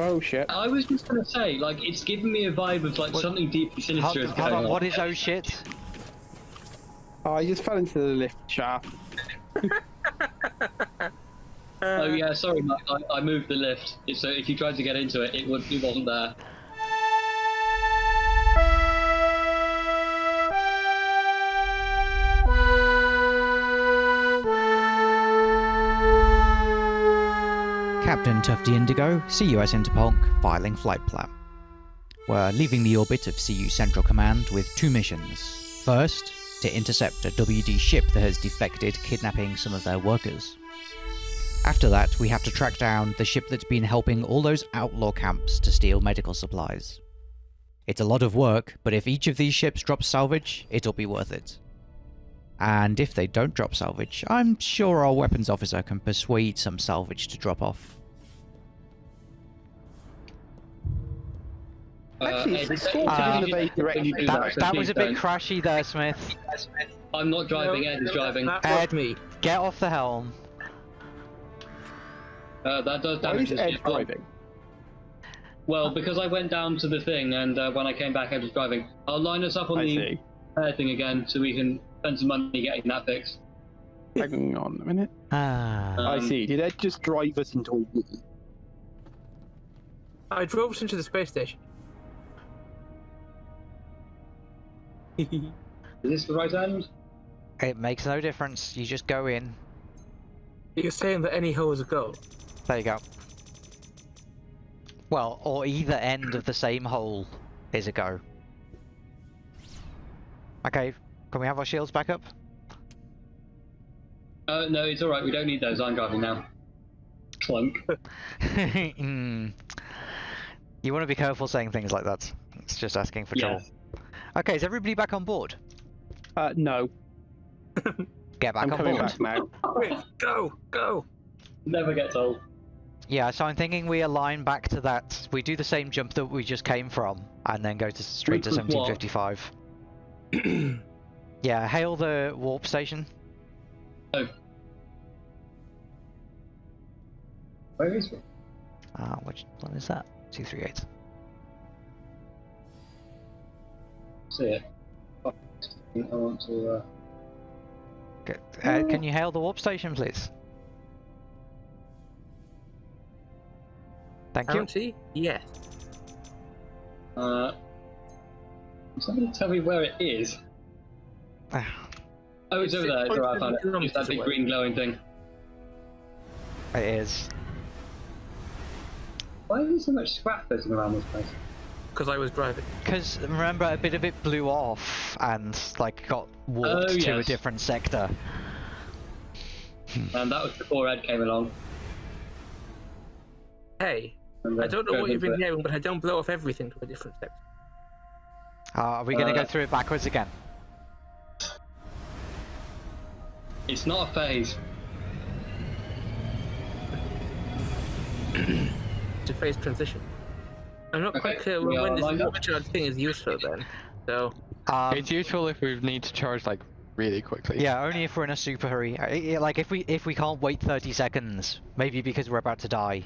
Oh shit. I was just gonna say, like, it's giving me a vibe of like What- something deeply sinister Hold, is hold going on, on. what is oh shit? Oh, I just fell into the lift shaft. Oh yeah, sorry, Mike. I, I moved the lift. So if you tried to get into it, it would it wasn't there. Tufty Indigo, CUS Interpol, filing flight plan. We're leaving the orbit of CU Central Command with two missions. First, to intercept a WD ship that has defected, kidnapping some of their workers. After that, we have to track down the ship that's been helping all those outlaw camps to steal medical supplies. It's a lot of work, but if each of these ships drops salvage, it'll be worth it. And if they don't drop salvage, I'm sure our weapons officer can persuade some salvage to drop off. Actually, Uh, it's Ed, escorted in the vague direction. you That, that was a bit crashy there, Smith. I'm not driving. Ed is driving. Ed. me. Get off the helm. Uh, that does Why damage is Ed ship. driving? Well, because I went down to the thing, and uh, when I came back, Ed was driving. I'll line us up on I the see. repair thing again, so we can spend some money getting that fixed. Hang on a minute. Ah. Uh, I Um, see. Did Ed just drive us into a wall? I drove us into the space station. Is this the right end? It makes no difference. You just go in. You're saying that any hole is a go. There you go. Well, or either end of the same hole is a go. Okay, can we have our shields back up? Uh, no, it's alright, we don't need those. I'm driving now. Clunk. Mm. You want to be careful saying things like that. It's just asking for trouble. Yes. Okay, is everybody back on board? Uh, no. Get back I'm on coming board. back now. Quick, go, go. Never gets old. Yeah, so I'm thinking we align back to that. We do the same jump that we just came from, and then go to straight to Which was 1755. yeah, hail the warp station. Where is it? Uh, which one is that? 238. See it. I want to. Uh... Okay, Uh, can you hail the warp station, please? Thank you. County? Yes. Uh, can somebody tell me where it is? Oh, it's over there. It's alright, I found it. It's that big Away. green glowing thing. It is. Why is there so much scrap floating around this place? Because I was driving. Because remember, a bit of it blew off and like got warped Oh, to a different sector. And that was before Ed came along. Hey, I don't know what you've been it. hearing, but I don't blow off everything to a different sector. Uh, are we going to Uh, go through it backwards again? It's not a phase. to phase transition. I'm not quite Okay, clear we when, are when lined this up. overcharge thing is useful then. So, Um, it's useful if we need to charge like really quickly. yeah, only if we're in a super hurry. Uh, Like if we if we can't wait 30 seconds, maybe because we're about to die.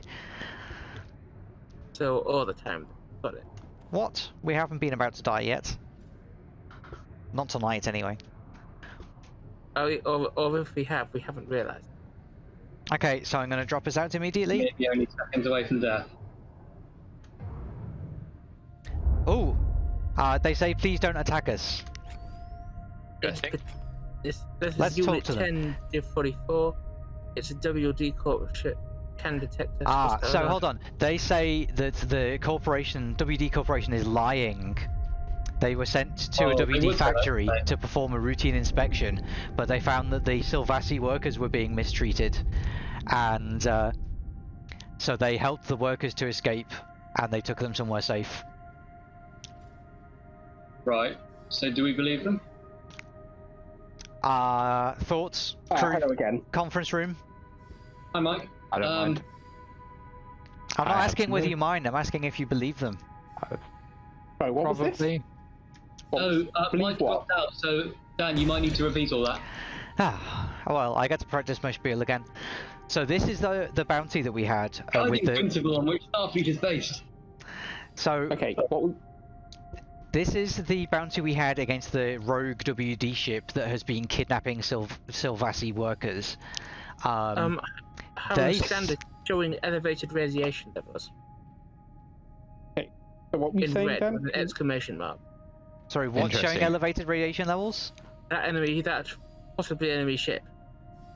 so all the time. Got it. What? We haven't been about to die yet. Not tonight, anyway. Or, or, or if we have, we haven't realised. Okay, so I'm going to drop us out immediately. Maybe only seconds away from death. Uh, they say please don't attack us. It's, think- this, this Let's is talk Unit to them. 10 44. It's a WD Corp ship. Can detect us. Ah, so over. hold on. They say that the corporation, WD Corporation, is lying. They were sent to Oh, a WD would that, factory wouldn't to perform a routine inspection, but they found that the Silvassi workers were being mistreated, and uh, so they helped the workers to escape, and they took them somewhere safe. Right. So do we believe them? Uh, thoughts? Uh, Crew? hello again. Conference room? Hi, Mike. I don't Um, mind. I'm not I asking whether you mind, I'm asking if you believe them. Oh, what was this? Probably. What Oh, was- uh, believe Mike dropped out, so Dan, you might need to repeat all that. Ah, well, I get to practice my spiel again. So this is the the bounty that we had uh, with Guiding the. principle on which Starfleet is based. So Okay, what we, this is the bounty we had against the rogue WD ship that has been kidnapping Sil- Silvassi workers. Um, Um, how they- standard showing elevated radiation levels so what we in saying red then? with an exclamation mark. sorry, what's showing elevated radiation levels? That enemy, that possibly enemy ship.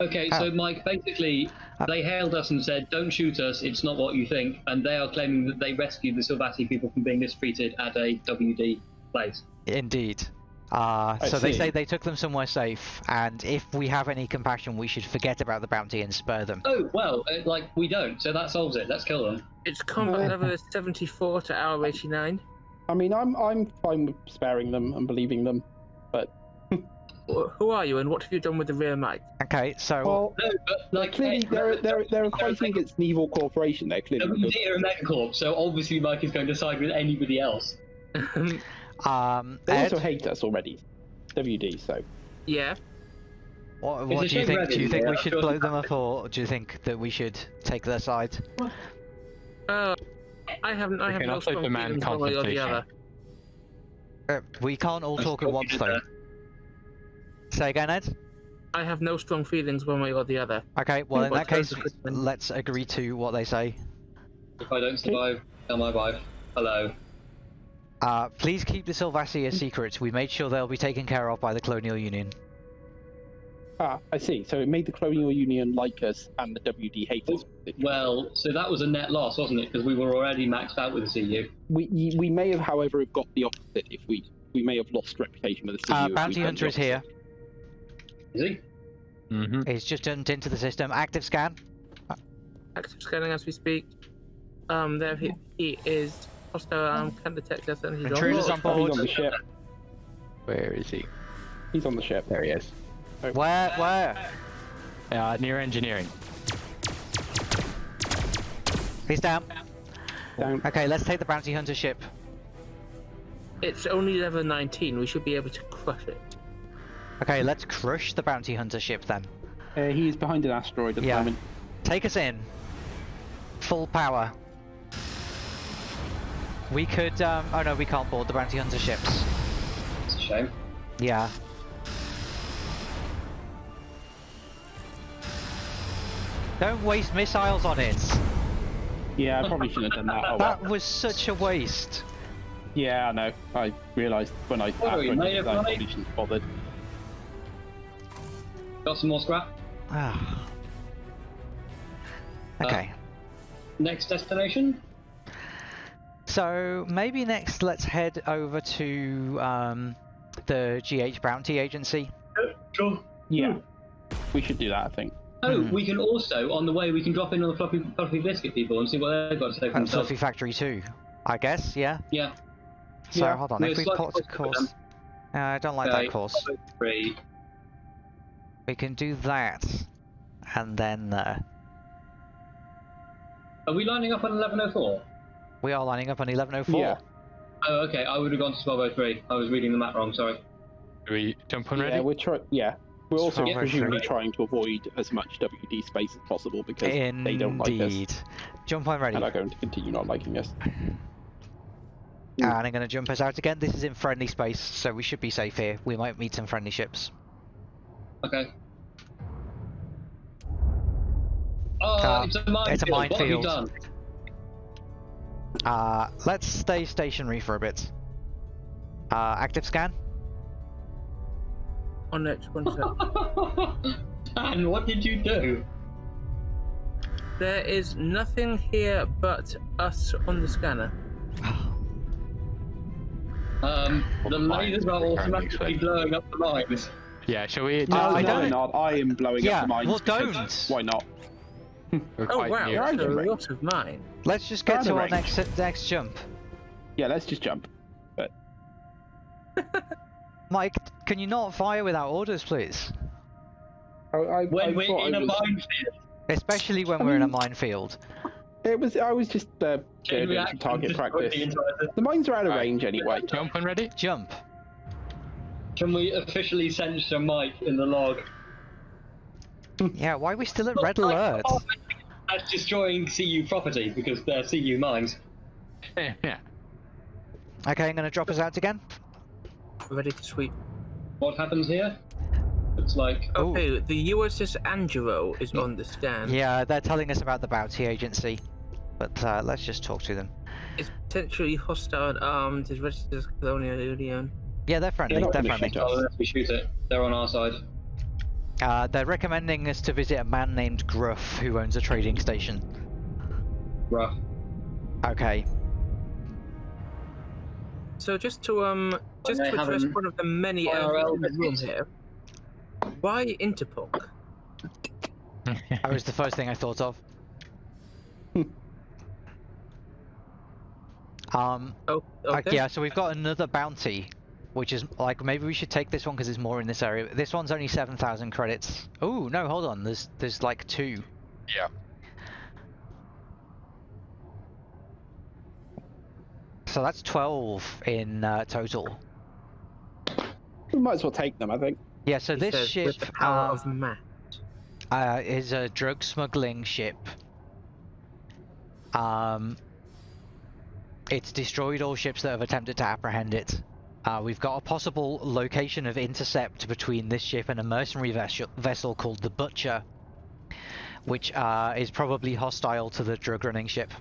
Okay, so Mike, basically, Uh, they hailed us and said, "Don't shoot us. It's not what you think." And they are claiming that they rescued the Silvassi people from being mistreated at a WD place. Indeed. Uh, I so they say they took them somewhere safe, and if we have any compassion, we should forget about the bounty and spare them. Oh well, uh, like we don't, so that solves it. Let's kill them. Its combat level 74 to hour 89. I mean, I'm I'm fine with sparing them and believing them. but Who are you and what have you done with the rear mic? Okay, so Well, No, but like clearly eh, they're they're they're they're fighting against an evil corporation. They're clearly. because- WD are a megacorp, so obviously Mike is going to side with anybody else. um, They Ed, also hate us already. WD. So yeah. what, what do you think? Red Do you think there. we should blow them up, or do you think that we should take their side? Uh, I haven't. I have can no also strong demand feelings one way or the other. Uh, we can't all That's talk at once, though. there. Say again, Ed. I have no strong feelings one way or the other. Okay, well in that case, going to happen? let's agree to what they say. If I don't survive, tell my wife. Hello. Uh, please keep the Silvassi a secret. We made sure they'll be taken care of by the Colonial Union. ah, I see. So it made the Colonial Union like us and the WD hate us. Well, so that was a net loss, wasn't it? Because we were already maxed out with the CU. We we may have, however, have got the opposite. If we we may have lost reputation with the CU. Uh, Bounty Hunter is here. opposite. Is he? Mm-hmm. He's just jumped into the system. Active scan. Active scanning as we speak. Um, there he, he is. Hostile arm can detect us and he's Intruders on on board. Oh, he's on the ship. Where is he? He's on the ship. There he is. Where? Where? Uh, near engineering. He's down. Down. Okay, let's take the Bounty Hunter ship. It's only level 19. We should be able to crush it. Okay, let's crush the Bounty Hunter ship then. Uh, he is behind an asteroid at the Yeah. moment. Take us in. Full power. We could, um, oh no, we can't board the Bounty Hunter ships. It's a shame. Yeah. Don't waste missiles on it. Yeah, I probably shouldn't have done that. Oh, well. That was such a waste. Yeah, I know. I realised when I Oh, after you I made did it I probably shouldn't have bothered. Got some more scrap. Ah. okay. Next destination? So maybe next let's head over to um, the GH Bounty Agency. Sure. Yeah, we should do that. I think. Oh, Hmm. we can also, on the way, we can drop in on the fluffy, fluffy biscuit people and see what they've got to say for And themselves. Fluffy Factory too, I guess, yeah? Yeah. So Yeah. hold on, No, if we slightly plot a course... Uh, I don't like Okay, that course. Three. We can do that. And then uh, Are we lining up on 1104? We are lining up on 1104. Yeah. Oh, okay. I would have gone to 1203. I was reading the map wrong. Sorry. Do we jump on Yeah, ready? we're trying. Yeah, we're also Yeah. presumably trying to avoid as much WD space as possible because they don't like us Indeed. Jump on ready. and are going to continue not liking us. And I'm going to jump us out again. This is in friendly space, so we should be safe here. We might meet some friendly ships. Okay. Oh, Uh, it's a minefield. it's a What have you minefield. Done? Uh, let's stay stationary for a bit. Uh, active scan. On it, one sec. Dan, what did you do? There is nothing here but us on the scanner. Um, Well, the the lasers are are automatically blowing up the mines. Yeah, shall we? No, I no, don't- I'm not. I am blowing Yeah, up the mines. well, because don't. Why not? We're Oh quite wow, near. that's a lot of mine. Let's just get to our range. next next jump. Yeah, let's just jump. But... Mike, can you not fire without orders, please? I, I, When I we're in I a was, minefield. Especially when we're in a mean- minefield. It was. I was just uh, doing some target practice. the The mines are out of Right. range anyway. Jump on ready? Jump. Can we officially censor Mike in the log? Yeah, why are we still at red alert? That's destroying CU property because they're CU mines. yeah. Okay, I'm gonna drop us out again. Ready to sweep. What happens here? It's like Ooh. Okay, the USS Angelo is on the stand. Yeah, they're telling us about the bounty agency, but uh, let's just talk to them. It's potentially hostile and armed. Is registered as Colonial Union. Yeah, they're friendly. they're gonna friendly. shoot oh, unless we shoot it, they're on our side. Uh, they're recommending us to visit a man named Gruff who owns a trading station. Rough. Okay. So just to um, just to address one of the many IRL elephants in the room here. Why Interpol? That was the first thing I thought of. um, Oh, like, okay. yeah, so we've got another bounty, which is like maybe we should take this one because there's more in this area. This one's only seven thousand credits. Oh no, hold on. There's there's like two. Yeah. So that's twelve in uh, total. We might as well take them, I think. Yeah. So He this says, ship with the power uh, of math. uh, is a drug smuggling ship. Um, it's destroyed all ships that have attempted to apprehend it. Uh, we've got a possible location of intercept between this ship and a mercenary vessel, vessel called the Butcher, which uh, is probably hostile to the drug running ship.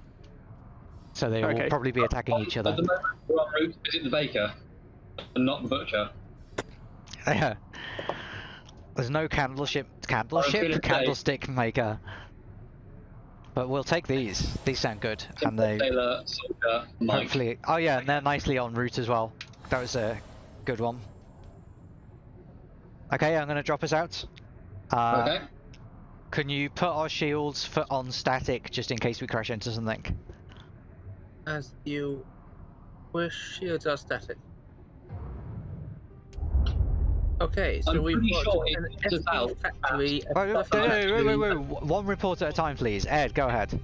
So they will probably be attacking each other. At the moment, we're en route visit the baker, and not the butcher. There's no candleship, candleship, say- candlestick maker. But we'll take these. These sound good, and they Sailor, soldier, hopefully. Oh yeah, and they're nicely en route as well. That was a good one. Okay, I'm gonna drop us out. Uh, okay. Can you put our shields for on static just in case we crash into something? As you wish, shields are static. Okay, so I'm we've got sure an it's FB factory. a Wait, wait, fluffy wait, wait, wait, wait, One report at a time, please. Ed, go ahead.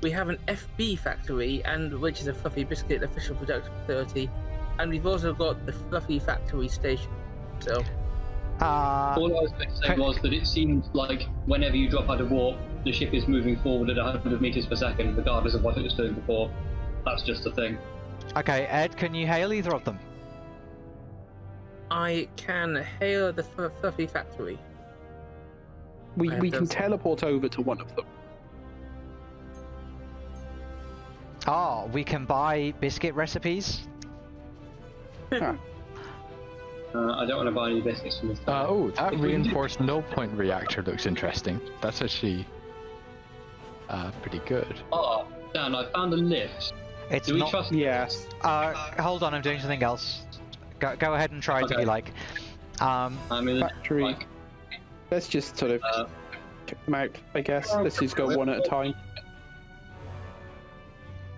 We have an FB factory, and which is a fluffy biscuit official production facility, and we've also got the fluffy factory station. So Uh, All I was going to say was that it seems like whenever you drop out of warp, the ship is moving forward at 100 meters per second, regardless of what it was doing before. That's just a thing. okay, Ed, can you hail either of them? I can hail the fluffy factory. We, we can those. teleport over to one of them. Oh, we can buy biscuit recipes. Huh. Uh, I don't want to buy any biscuits from this guy. Uh, oh, that If we can- reinforced no point reactor looks interesting. That's actually uh, pretty good. Oh, Dan, I found a lift. It's Do we not. trust Yes. Uh, hold on, I'm doing something else. Go, go ahead and try it if Okay. you like. Um, I'm in the Factory. like, Let's just sort of uh, kick them out, I guess. Let's just go one at a time.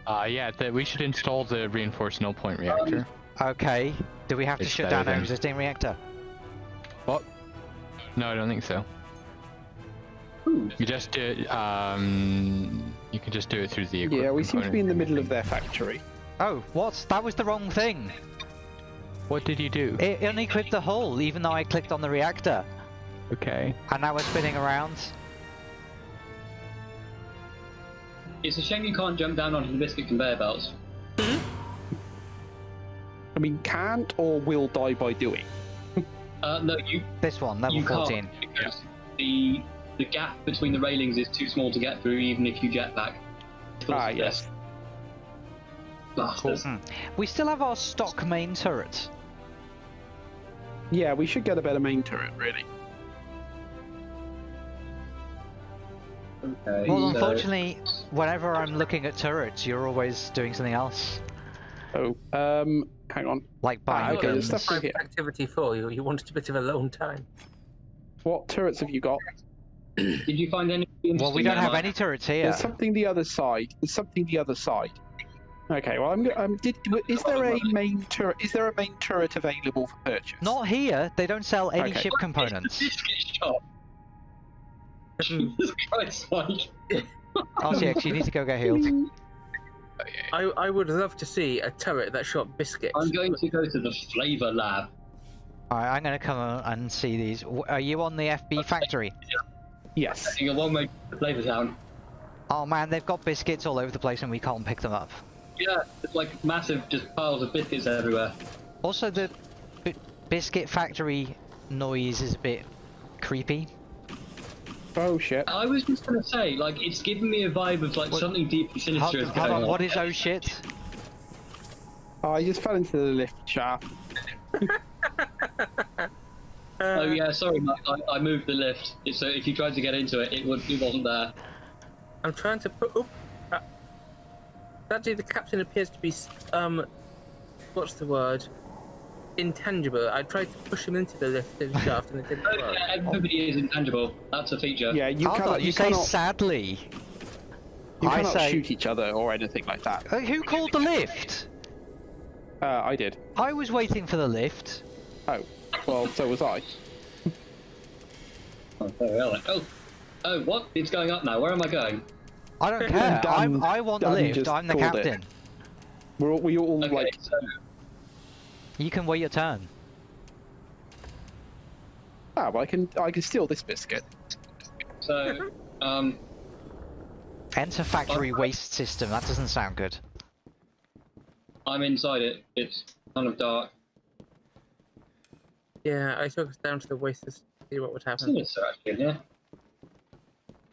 Uh, yeah, th- we should install the reinforced no point reactor. Okay. Do we have to shut down our existing reactor? What? No, I don't think so. You just do it, um, you can just do it through the equipment. Yeah, we seem to be in the middle of their factory. Oh, what? That was the wrong thing. What did you do? It unequipped the hull, even though I clicked on the reactor. Okay. And now we're spinning around. it's a shame you can't jump down onto the biscuit conveyor belts. I mean, can't or will die by doing. Uh, no, you This one, level you 14. can't because the the gap between the railings is too small to get through, even if you jetpack. Ah, yes. Bastards. Hmm. We still have our stock main turret. Yeah, we should get a better main turret, really. Okay, Well, so- unfortunately, whenever I'm looking at turrets, you're always doing something else. Oh, um, hang on. Like Ah, buying okay, guns. stuff Private here. activity for you. You wanted a bit of alone time. What turrets have you got? Did you find any? Well, we don't have any turrets here. There's something the other side. There's something the other side. Okay, well, I'm. go- Um, did is there a main turret? Is there a main turret available for purchase? Not here. They don't sell any Okay. ship components. Biscuit shop. Hmm. Jesus Christ, Mike. RCX, you need to go get healed. I, I would love to see a turret that shot biscuits. I'm going to go to the flavor lab. Alright, I'm gonna come and see these. Are you on the FB factory? Yes. Taking a one-way to Flavor Town. Oh man, they've got biscuits all over the place and we can't pick them up. Yeah, it's like massive, just piles of biscuits everywhere. Also, the b- biscuit factory noise is a bit creepy. Oh shit. I was just gonna say, like, it's giving me a vibe of like What- something deeply Hold, sinister is going on, on. what is oh shit? Oh, I just fell into the lift shaft. Oh yeah, sorry, Mike. I, I moved the lift. So if you tried to get into it, it would it wasn't there. I'm trying to put. Oop, uh, actually, the captain appears to be. Um, what's the word? Intangible. I tried to push him into the lift and shaft, and it didn't Oh, work. yeah, everybody is intangible. That's a feature. Yeah, you Hold cannot. on, you, you say cannot, sadly. you I cannot say- shoot each other or anything like that. Uh, who called the lift? Uh, I did. I was waiting for the lift. Oh, well, so was I. Oh, there we are. Oh, oh, what? It's going up now. Where am I going? I don't care. Dan- I'm, I want the lift. I'm the called it. captain. We're all, we all Okay, like. so You can wait your turn. Ah, well, I can I can steal this biscuit. so um, Enter factory waste system. That doesn't sound good. I'm inside it. It's kind of dark. Yeah, I took us down to the waste system to see what would happen. Sinister actually in here.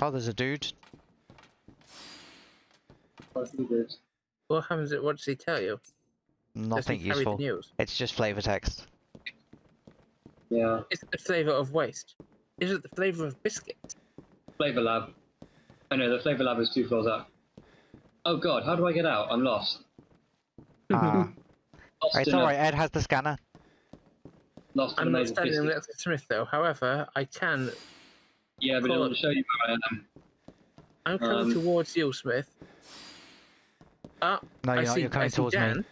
Oh, there's a dude. Quite a few dudes. What happens? What does he tell you? Does Nothing he carry useful. The news? It's just flavor text. Yeah. Is it the flavour of waste? Is it the flavour of biscuits? Flavor Lab. I know the Flavor Lab is two floors up. Oh god, how do I get out? I'm lost. Ah. Lost it's alright, Ed has the scanner. Lost I'm not standing biscuits. next to Smith though. However, I can. Yeah, but it Cool. will show you where I am. I'm coming Um, towards you, Smith. Ah, No, I you're not. see, You're coming I see towards Dan. me.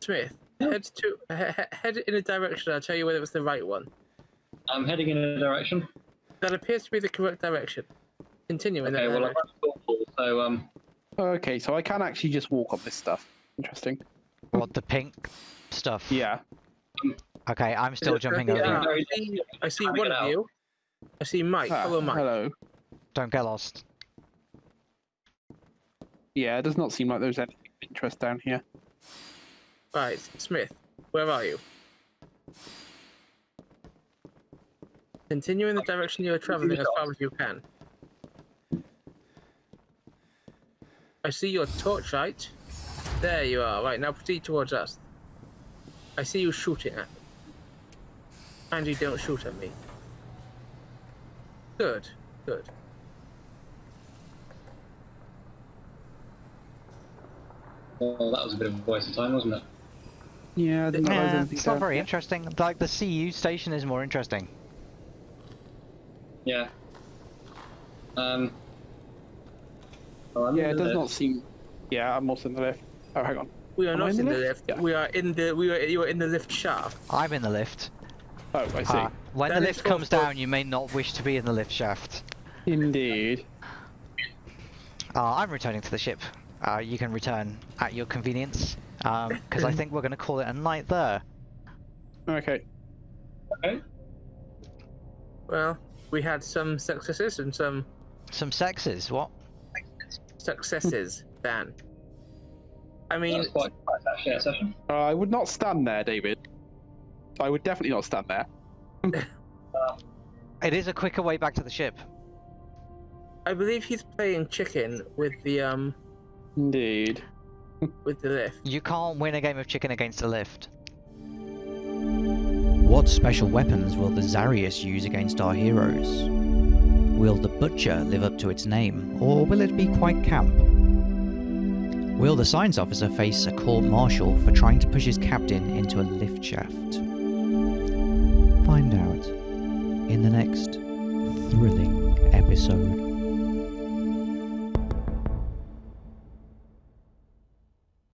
Smith, head to he- he- head in a direction. I'll tell you whether it was the right one. I'm heading in a direction. That appears to be the correct direction. Continue in Okay, that well I've direction. run thoughtful, so um, Okay, so I can actually just walk on this stuff. Interesting. What, the pink stuff? Yeah. Okay, I'm still jumping over. over. I see, I see Trying to one of you. I see Mike. Ah, Follow Mike. hello. Don't get lost. Yeah, it does not seem like there's anything of interest down here. Right, Smith, where are you? Continue in the direction you are traveling as far as you can. I see your torchlight. There you are. Right, now proceed towards us. I see you shooting at me. And you don't shoot at me. Good, good. well, that was a bit of a waste of time, wasn't it? Yeah, I didn't know there was Yeah, it's not down very here. interesting. Like, the CU station is more interesting. Yeah. Um. Oh, I'm Yeah, it the does not seem. Yeah, I'm also in the lift. Oh, hang on. We are Am not in in the the lift? lift. Yeah. We are in the we are you are in the lift shaft. I'm in the lift. Oh, I see. Ah, when That the lift comes down, you may not wish to be in the lift shaft. Indeed. Uh, I'm returning to the ship. Uh, you can return at your convenience, because I think we're going to call it a night there. Okay. Okay. Well, we had some successes and some Some sexes, what? successes, Dan. I mean, quite quite a share session. Uh, I would not stand there, David. I would definitely not stand there. It is a quicker way back to the ship. I believe he's playing chicken with the um Indeed. With the lift. You can't win a game of chicken against a lift. What special weapons will the Zarius use against our heroes? Will the Butcher live up to its name, or will it be quite camp? Will the science officer face a court martial for trying to push his captain into a lift shaft? Find out in the next thrilling episode.